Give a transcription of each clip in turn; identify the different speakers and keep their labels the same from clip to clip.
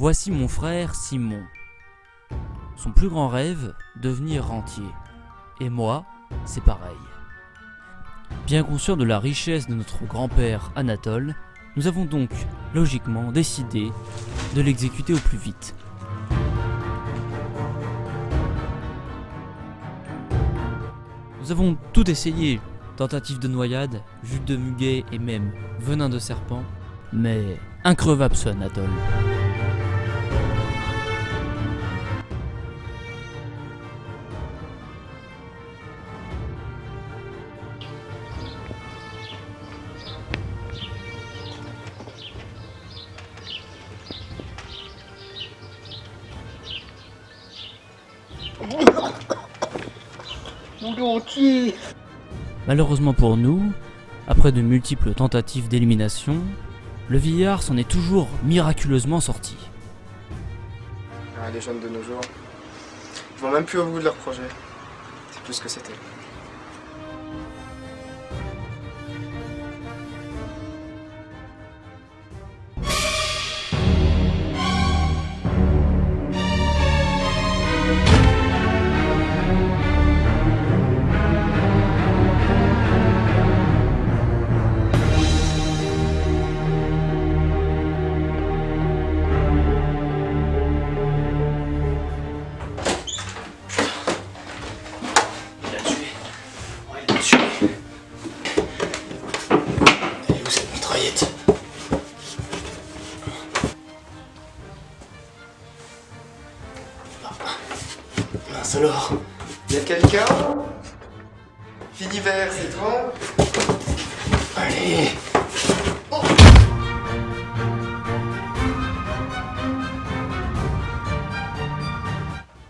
Speaker 1: Voici mon frère Simon. Son plus grand rêve, devenir rentier. Et moi, c'est pareil. Bien conscient de la richesse de notre grand-père Anatole, nous avons donc, logiquement, décidé de l'exécuter au plus vite. Nous avons tout essayé, tentative de noyade, jus de muguet et même venin de serpent, mais increvable ce Anatole.
Speaker 2: Mon dentier
Speaker 1: Malheureusement pour nous, après de multiples tentatives d'élimination, le vieillard s'en est toujours miraculeusement sorti.
Speaker 2: ah, Les jeunes de nos jours, ils vont même plus au bout de leur projet. C'est plus ce que c'était.
Speaker 3: Mince alors.
Speaker 2: Y'a quelqu'un? Philibert, c'est toi?
Speaker 3: Allez.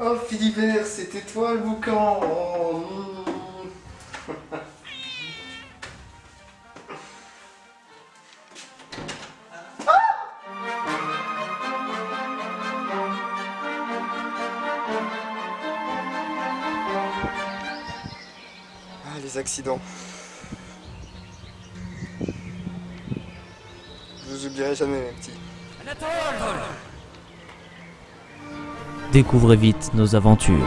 Speaker 2: Oh Philibert, c'était toi le boucan? Oh, les accidents. Je vous oublierai jamais, mes petits.
Speaker 1: Découvrez vite nos aventures.